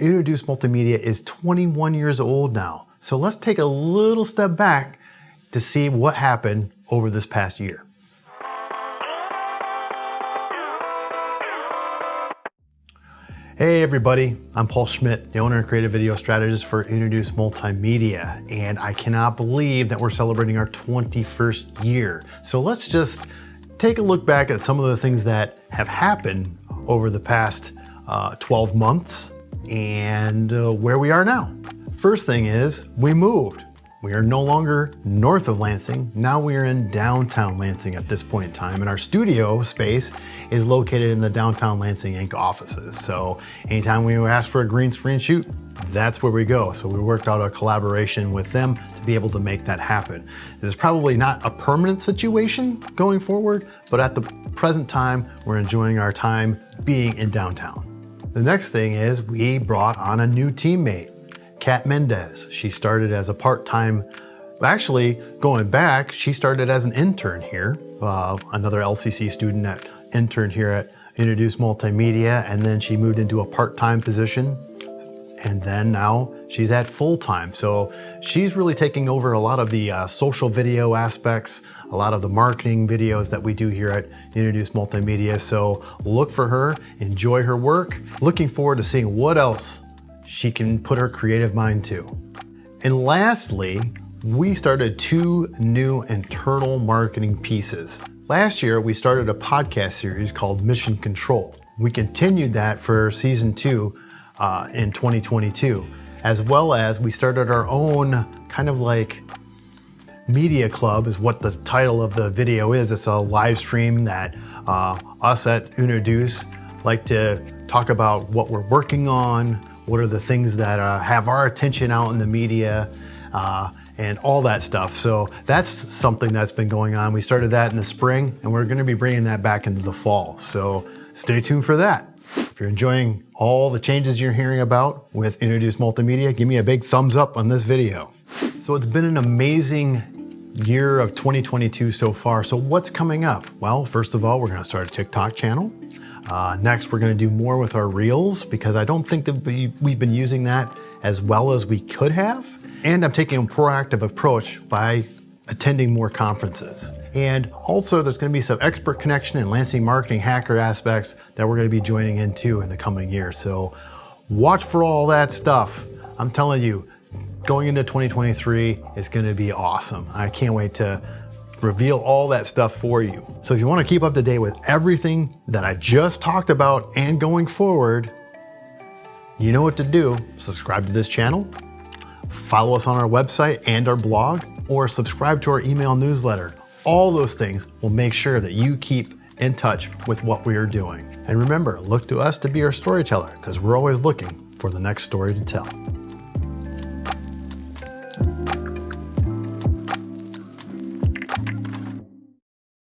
Introduce Multimedia is 21 years old now. So let's take a little step back to see what happened over this past year. Hey everybody, I'm Paul Schmidt, the owner and creative video strategist for Introduce Multimedia, and I cannot believe that we're celebrating our 21st year. So let's just take a look back at some of the things that have happened over the past uh, 12 months and uh, where we are now. First thing is we moved. We are no longer north of Lansing. Now we are in downtown Lansing at this point in time. And our studio space is located in the downtown Lansing Inc. offices. So anytime we ask for a green screen shoot, that's where we go. So we worked out a collaboration with them to be able to make that happen. This is probably not a permanent situation going forward, but at the present time, we're enjoying our time being in downtown. The next thing is we brought on a new teammate. Kat Mendez. She started as a part-time, actually going back, she started as an intern here, uh, another LCC student that interned here at Introduce Multimedia, and then she moved into a part-time position. And then now she's at full-time. So she's really taking over a lot of the uh, social video aspects, a lot of the marketing videos that we do here at Introduce Multimedia. So look for her, enjoy her work. Looking forward to seeing what else she can put her creative mind to. And lastly, we started two new internal marketing pieces. Last year, we started a podcast series called Mission Control. We continued that for season two uh, in 2022, as well as we started our own kind of like media club is what the title of the video is. It's a live stream that uh, us at Introduce like to talk about what we're working on, what are the things that uh, have our attention out in the media, uh, and all that stuff. So that's something that's been going on. We started that in the spring and we're gonna be bringing that back into the fall. So stay tuned for that. If you're enjoying all the changes you're hearing about with Introduce Multimedia, give me a big thumbs up on this video. So it's been an amazing year of 2022 so far. So what's coming up? Well, first of all, we're gonna start a TikTok channel. Uh, next, we're gonna do more with our Reels because I don't think that we, we've been using that as well as we could have. And I'm taking a proactive approach by attending more conferences. And also there's gonna be some expert connection and Lansing marketing hacker aspects that we're gonna be joining into in the coming year. So watch for all that stuff. I'm telling you, going into 2023 is gonna be awesome. I can't wait to reveal all that stuff for you. So if you wanna keep up to date with everything that I just talked about and going forward, you know what to do. Subscribe to this channel, follow us on our website and our blog, or subscribe to our email newsletter. All those things will make sure that you keep in touch with what we are doing. And remember, look to us to be our storyteller because we're always looking for the next story to tell.